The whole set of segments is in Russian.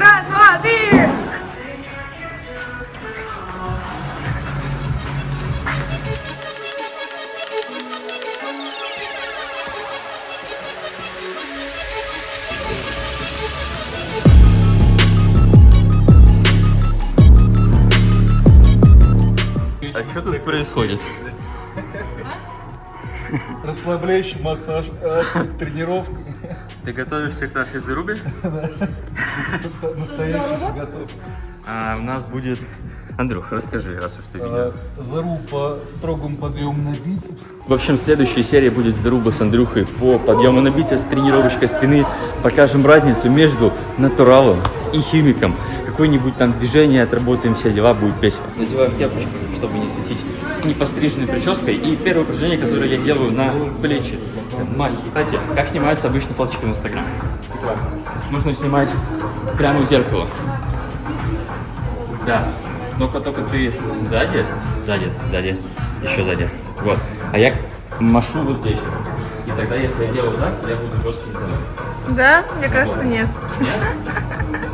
Раз, два, три! А что тут происходит? Расслабляющий массаж, э, тренировка. Ты готовишься к нашей зарубе? Настоящий готов. А у нас будет... Андрюх, расскажи, раз уж ты видел. Э, Заруб по строгому подъему на бицепс. В общем, следующая серия будет заруба с Андрюхой по подъему на бицепс, тренировочка спины. Покажем разницу между натуралом и химиком. Какое-нибудь там движение отработаем, все дела, будет весело. Надеваем кепочку, чтобы не светить непостриженной прической. И первое упражнение, которое я делаю на плечи. Маленький. Кстати, как снимаются обычно фоточки в Инстаграм? Нужно снимать прямо в зеркало. Да. Ну-ка, только ты сзади, сзади, сзади, еще сзади. Вот. А я машу вот здесь. И тогда, если я делаю так, я буду жесткий. Да? Мне кажется, нет. Нет?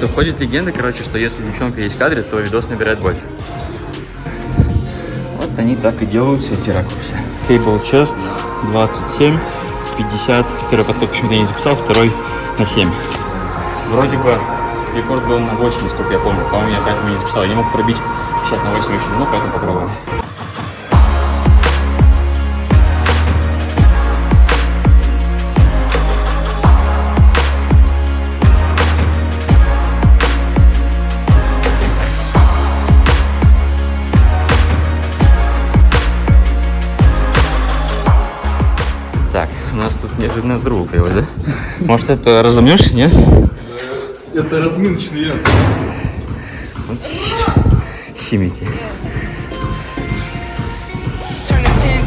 Просто ходит легенда, короче, что если девчонка есть в кадре, то видос набирает больше. Вот они так и делают все эти ракурсы. Table chest 27, 50. Первый подход почему-то не записал, второй на 7. Вроде бы рекорд был на 8, насколько я помню. По-моему, я поэтому не записал. Я не мог пробить 50 на 8 еще давно, поэтому попробуем.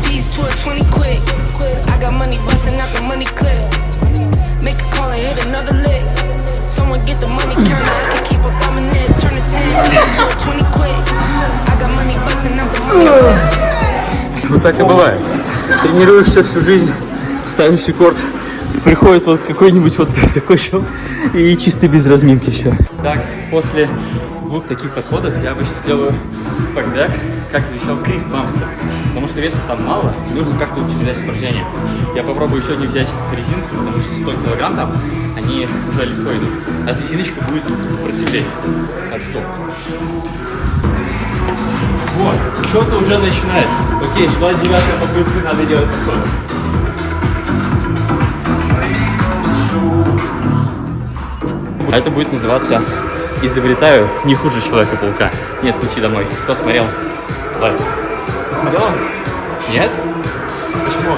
Piece to a 20 quick. I got money busting out the money clip. Ну так и бывает. Тренируешься всю жизнь, ставишь рекорд, приходит вот какой-нибудь вот такой чел и чисто без разминки все. Так, после двух таких подходов я обычно делаю пакбэк, как завещал Крис Бамстер. Потому что веса там мало, нужно как-то утяжелять упражнение. Я попробую сегодня взять резинку, потому что 100 килограмм там, они уже легко идут. А с резиночкой будет сопротивление. Отступ. Вот, что-то уже начинает. Окей, шла девятая попытка, надо делать подход. А это будет называться «Изобретаю не хуже Человека-паука». Нет, лучи домой. Кто смотрел? Лайк. Ты смотрела? Нет? Почему?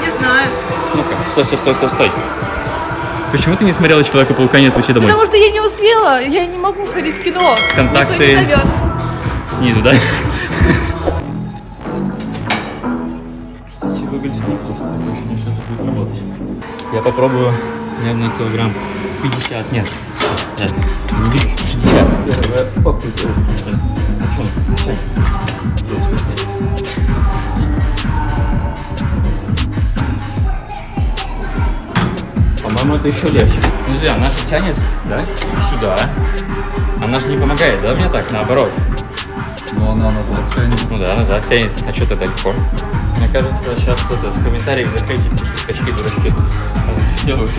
Не знаю. Ну-ка, стой, стой, стой, стой, стой. Почему ты не смотрела Человека-паука? Нет, лучи домой. Потому что я не успела. Я не могу сходить в кино. Контакты. Никто не зовет. Снизу, да? Кстати, выглядит неплохо, такое ощущение, что это будет работать. Я попробую, наверное, килограмм 50, нет, нет, не вижу, 60. Первая попытка. А что, 50? По-моему, это еще легче. Подожди, она же тянет, да? Сюда. Она же не помогает, да, мне так, наоборот? Но она назад тянет. Ну да, назад тянет. А что ты далеко? Кажется, сейчас это, в комментариях потому что скачки дурачки делают.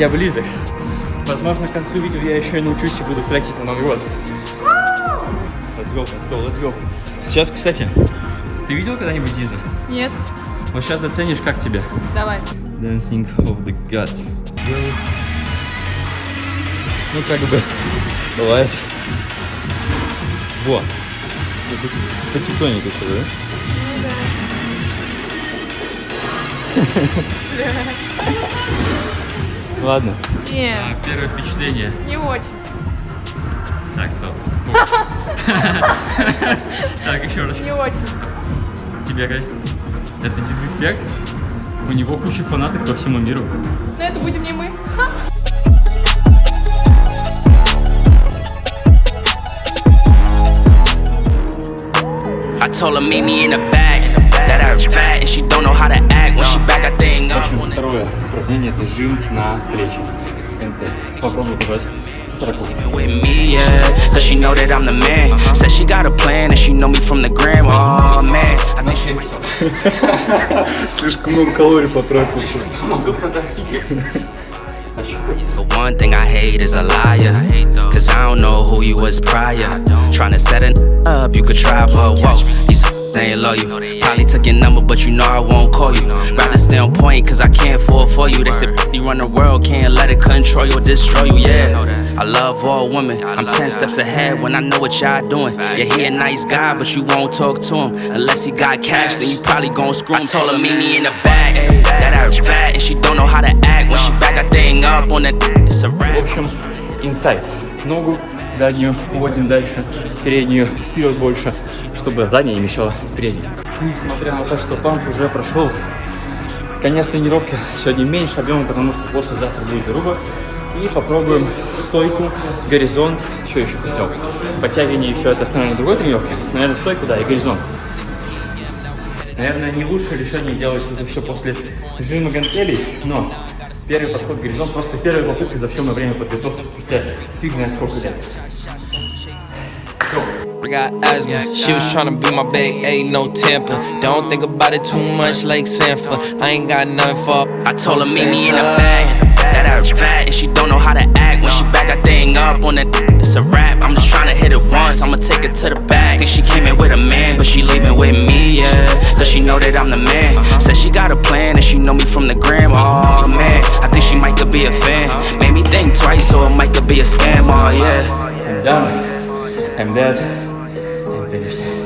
Я близок. Возможно, к концу видео я еще и научусь и буду флексить на Новый год. Let's go, let's go, let's go. Сейчас, кстати, ты видел когда-нибудь Диза? Нет. Вот сейчас заценишь, как тебе. Давай. Dancing of the Gods. Ну, как бы, бывает. Во. Это, кстати, Потихоньку что-то, да? Ладно. Не, А, первое впечатление. не очень. Так, стоп. Так, еще раз. Не очень. Тебе как? Это дисреспект? У него куча фанатов по всему миру. Но это будем не мы. I told her meet me in the back. That her fat and she don't know how to act when she back that thing В up. общем, второе упражнение это жим на плечи. МТ. Попробуй давать строку. With me, yeah, cause she know that I'm the man. Said she got a plan and she know me from the gram. Oh man, I think she Слишком много калорий потратил. The one thing I hate is a liar. Cause I don't know who you was prior. Tryna set it up, you could try, but whoa, these they ain't loyal. Probably took your number, but you know I won't call you. Rather stay on point, cause I can't fall for you. They say you run the world, can't let it control you or destroy you, yeah. I love all women, I'm 10 steps ahead when I know what y'all doing. Yeah, he a nice guy, but you won't talk to him. Unless he got cash, then you probably gon' screw him. I told her, meet me in the back. That her fat, and she don't know how to act when she back that thing up on that. It's a В wrap. общем, инсайд. Ногу заднюю уводим дальше, переднюю вперед больше, чтобы задняя не мешала передней. Несмотря на то, что памп уже прошел, конец тренировки сегодня меньше объема, потому что после завтра будет заруба. И попробуем стойку, горизонт, что еще хотел. Подтягивание все это оставим на другой тренировке. Наверное, стойку, да, и горизонт. Наверное, не лучшее решение делать это все после жима гантелей, но первый подход к горизонт просто первая попытка за все мое время подготовки спустя фиг знает сколько лет. I got asthma. She was tryna be my big A, no temper. Don't think about it too much like Sanford. I ain't got nothing for. I told her meet me in the back. That her fat and she don't know how to act when she back that thing up on that. It's a rap. I'm just tryna hit it once. I'ma take it to the back. Think she came in with a man, but she leaving with me, yeah. Cause she know that I'm the man. Said she got a plan and she know me from the gram. be a fan. Made me think twice, so it might could be a scam. Oh yeah. I'm done. I'm dead. I'm finished.